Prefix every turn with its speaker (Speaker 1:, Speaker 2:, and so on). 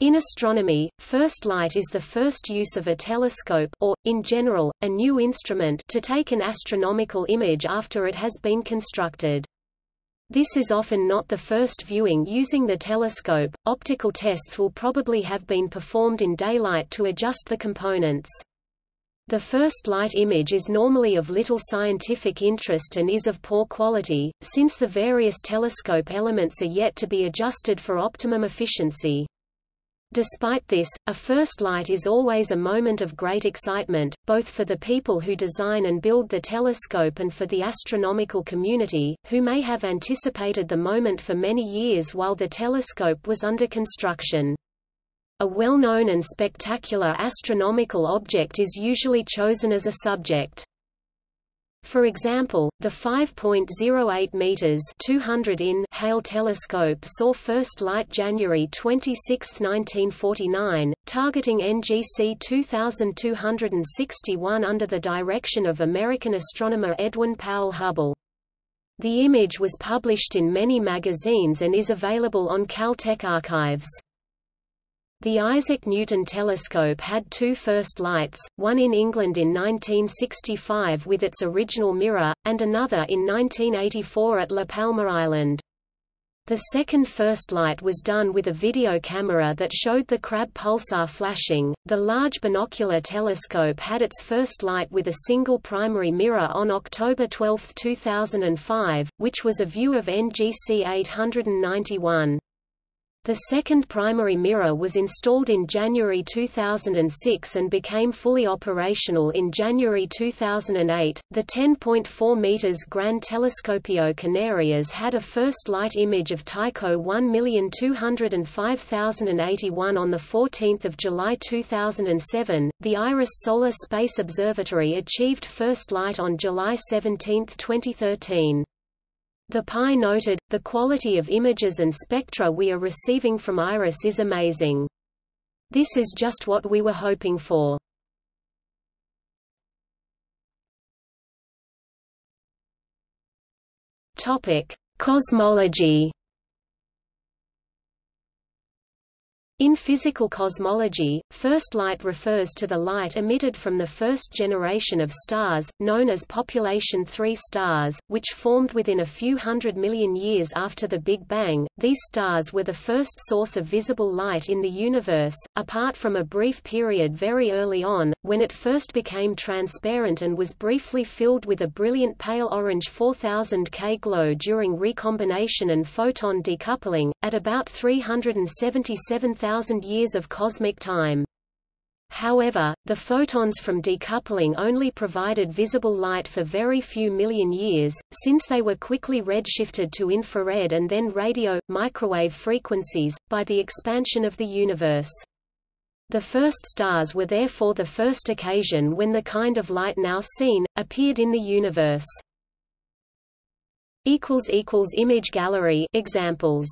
Speaker 1: In astronomy, first light is the first use of a telescope or, in general, a new instrument to take an astronomical image after it has been constructed. This is often not the first viewing using the telescope. Optical tests will probably have been performed in daylight to adjust the components. The first light image is normally of little scientific interest and is of poor quality, since the various telescope elements are yet to be adjusted for optimum efficiency. Despite this, a first light is always a moment of great excitement, both for the people who design and build the telescope and for the astronomical community, who may have anticipated the moment for many years while the telescope was under construction. A well-known and spectacular astronomical object is usually chosen as a subject. For example, the 5.08 meters (200 in) Hale telescope saw first light January 26, 1949, targeting NGC 2261 under the direction of American astronomer Edwin Powell Hubble. The image was published in many magazines and is available on Caltech archives. The Isaac Newton telescope had two first lights, one in England in 1965 with its original mirror, and another in 1984 at La Palma Island. The second first light was done with a video camera that showed the Crab pulsar flashing. The Large Binocular Telescope had its first light with a single primary mirror on October 12, 2005, which was a view of NGC 891. The second primary mirror was installed in January 2006 and became fully operational in January 2008. The 10.4 meters Gran Telescopio Canarias had a first light image of Tycho 1205081 on the 14th of July 2007. The IRIS Solar Space Observatory achieved first light on July 17, 2013. The PI noted, the quality of images and spectra we are receiving from IRIS is amazing. This is just what we were hoping for. Topic: Cosmology In physical cosmology, first light refers to the light emitted from the first generation of stars, known as population 3 stars, which formed within a few hundred million years after the Big Bang. These stars were the first source of visible light in the universe, apart from a brief period very early on, when it first became transparent and was briefly filled with a brilliant pale orange 4000 K glow during recombination and photon decoupling, at about 377,000 thousand years of cosmic time. However, the photons from decoupling only provided visible light for very few million years, since they were quickly redshifted to infrared and then radio, microwave frequencies, by the expansion of the universe. The first stars were therefore the first occasion when the kind of light now seen, appeared in the universe. Image gallery examples